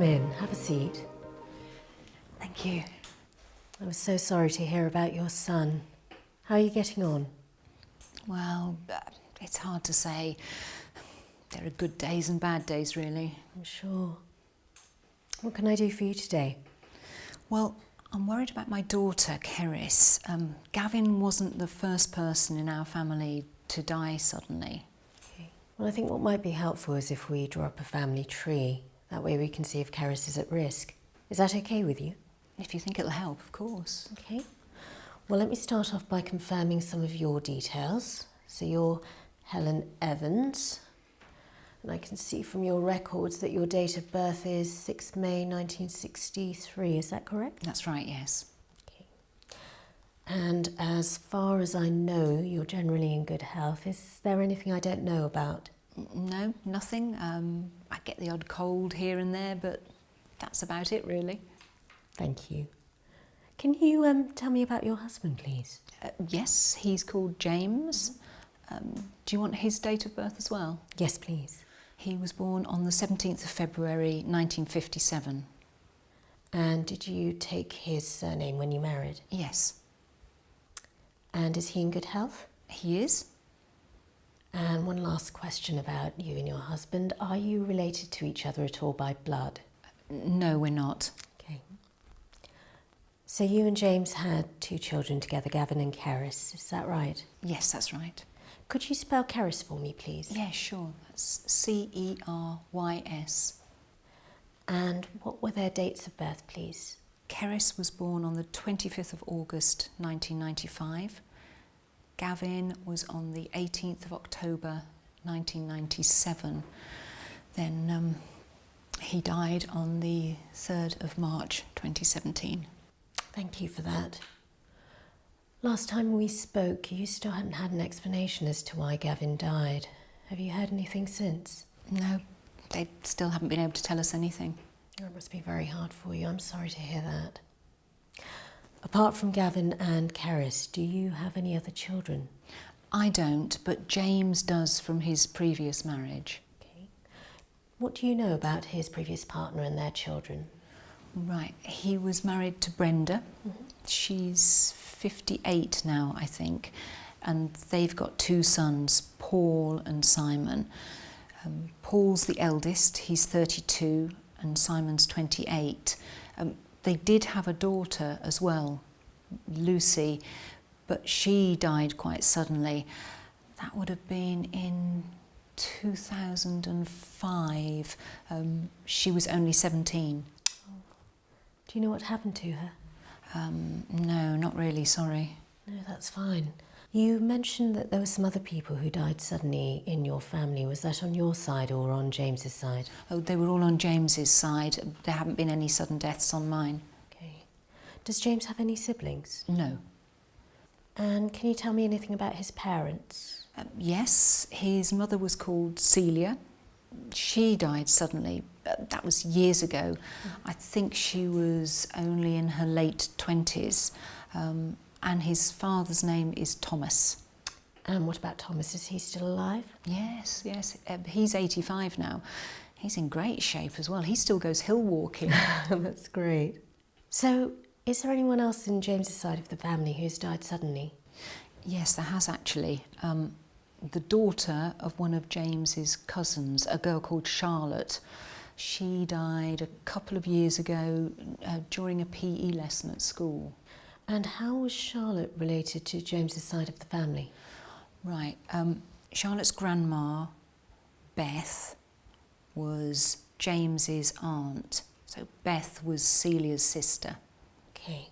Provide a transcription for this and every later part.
come in. Have a seat. Thank you. I was so sorry to hear about your son. How are you getting on? Well, uh, it's hard to say. There are good days and bad days, really. I'm sure. What can I do for you today? Well, I'm worried about my daughter, Cerys. Um, Gavin wasn't the first person in our family to die suddenly. Okay. Well, I think what might be helpful is if we draw up a family tree. That way we can see if Cerys is at risk. Is that okay with you? If you think it'll help, of course. Okay. Well, let me start off by confirming some of your details. So you're Helen Evans, and I can see from your records that your date of birth is 6 May 1963, is that correct? That's right, yes. Okay. And as far as I know, you're generally in good health. Is there anything I don't know about? No, nothing. Um, I get the odd cold here and there, but that's about it, really. Thank you. Can you um, tell me about your husband, please? Uh, yes, he's called James. Um, do you want his date of birth as well? Yes, please. He was born on the 17th of February 1957. And did you take his surname when you married? Yes. And is he in good health? He is. And one last question about you and your husband. Are you related to each other at all by blood? No, we're not. Okay. So you and James had two children together, Gavin and Cerys, is that right? Yes, that's right. Could you spell Cerys for me, please? Yeah, sure. That's C-E-R-Y-S. And what were their dates of birth, please? Cerys was born on the 25th of August 1995. Gavin was on the 18th of October 1997. Then um, he died on the 3rd of March 2017. Thank you for that. Last time we spoke, you still hadn't had an explanation as to why Gavin died. Have you heard anything since? No, they still haven't been able to tell us anything. It must be very hard for you. I'm sorry to hear that. Apart from Gavin and Cerys, do you have any other children? I don't, but James does from his previous marriage. Okay. What do you know about his previous partner and their children? Right, he was married to Brenda. Mm -hmm. She's 58 now, I think, and they've got two sons, Paul and Simon. Um, Paul's the eldest, he's 32, and Simon's 28. Um, they did have a daughter as well, Lucy, but she died quite suddenly. That would have been in 2005. Um, she was only 17. Do you know what happened to her? Um, no, not really, sorry. No, that's fine. You mentioned that there were some other people who died suddenly in your family. Was that on your side or on James's side? Oh, they were all on James's side. There haven't been any sudden deaths on mine. Okay. Does James have any siblings? No. And can you tell me anything about his parents? Um, yes, his mother was called Celia. She died suddenly. Uh, that was years ago. Mm. I think she was only in her late 20s. Um, and his father's name is Thomas. And what about Thomas? Is he still alive? Yes, yes. Uh, he's 85 now. He's in great shape as well. He still goes hill walking. That's great. So, is there anyone else in James's side of the family who's died suddenly? Yes, there has actually. Um, the daughter of one of James's cousins, a girl called Charlotte, she died a couple of years ago uh, during a PE lesson at school. And how was Charlotte related to James's side of the family? Right. Um, Charlotte's grandma, Beth, was James's aunt. So Beth was Celia's sister. Okay,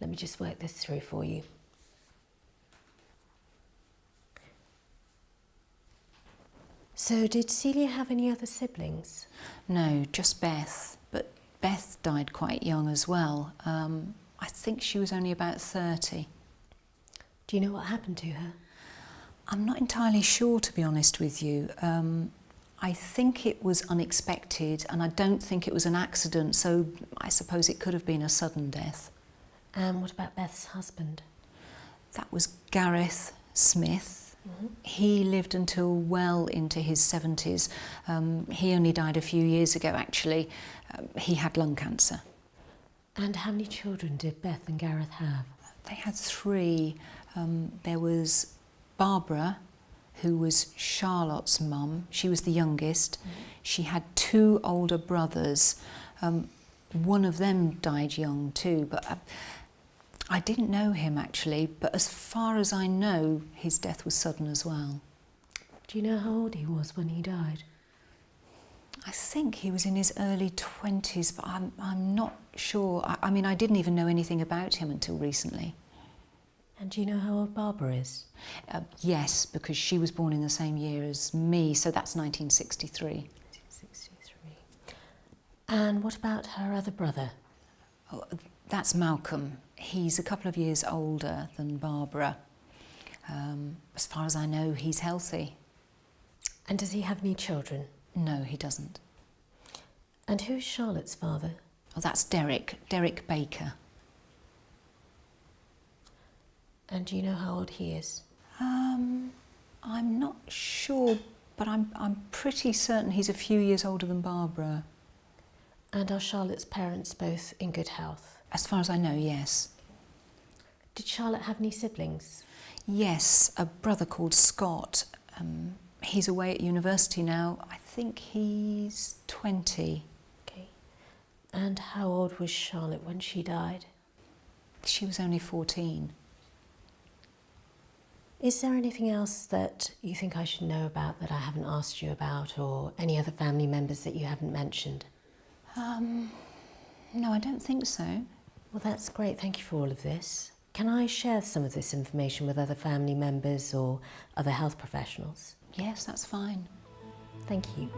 let me just work this through for you. So did Celia have any other siblings? No, just Beth. But Beth died quite young as well. Um, I think she was only about 30. Do you know what happened to her? I'm not entirely sure, to be honest with you. Um, I think it was unexpected and I don't think it was an accident, so I suppose it could have been a sudden death. And um, what about Beth's husband? That was Gareth Smith. Mm-hmm. He lived until well into his 70s. Um, he only died a few years ago, actually. Um, he had lung cancer. And how many children did Beth and Gareth have? They had three. Um, there was Barbara, who was Charlotte's mum. She was the youngest. She had two older brothers. Um, one of them died young too, but uh, I didn't know him actually. But as far as I know, his death was sudden as well. Do you know how old he was when he died? I think he was in his early 20s, but I'm, I'm not sure. I, I mean, I didn't even know anything about him until recently. And do you know how old Barbara is? Uh, yes, because she was born in the same year as me, so that's 1963. 63. And what about her other brother? Oh, that's Malcolm. He's a couple of years older than Barbara. Um, as far as I know, he's healthy. And does he have any children? No, he doesn't. And who's Charlotte's father? Oh, that's Derek, Derek Baker. And do you know how old he is? Um, I'm not sure, but I'm, I'm pretty certain he's a few years older than Barbara. And are Charlotte's parents both in good health? As far as I know, yes. Did Charlotte have any siblings? Yes, a brother called Scott. Um, he's away at university now. I think he's 20. Okay. And how old was Charlotte when she died? She was only 14. Is there anything else that you think I should know about that I haven't asked you about, or any other family members that you haven't mentioned? Um, no, I don't think so. Well, that's great. Thank you for all of this. Can I share some of this information with other family members or other health professionals? Yes, that's fine. Thank you.